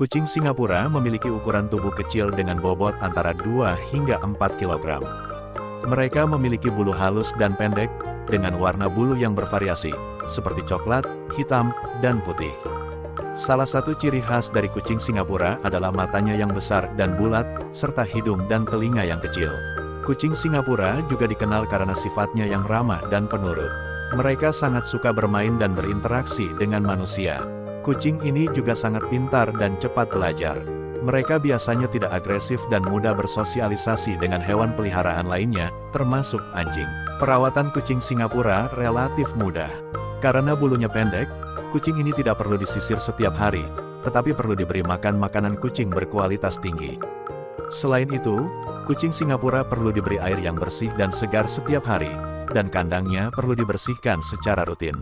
Kucing Singapura memiliki ukuran tubuh kecil dengan bobot antara 2 hingga 4 kg. Mereka memiliki bulu halus dan pendek, dengan warna bulu yang bervariasi, seperti coklat, hitam, dan putih. Salah satu ciri khas dari kucing Singapura adalah matanya yang besar dan bulat, serta hidung dan telinga yang kecil. Kucing Singapura juga dikenal karena sifatnya yang ramah dan penurut. Mereka sangat suka bermain dan berinteraksi dengan manusia. Kucing ini juga sangat pintar dan cepat belajar. Mereka biasanya tidak agresif dan mudah bersosialisasi dengan hewan peliharaan lainnya, termasuk anjing. Perawatan kucing Singapura relatif mudah. Karena bulunya pendek, kucing ini tidak perlu disisir setiap hari, tetapi perlu diberi makan makanan kucing berkualitas tinggi. Selain itu, kucing Singapura perlu diberi air yang bersih dan segar setiap hari, dan kandangnya perlu dibersihkan secara rutin.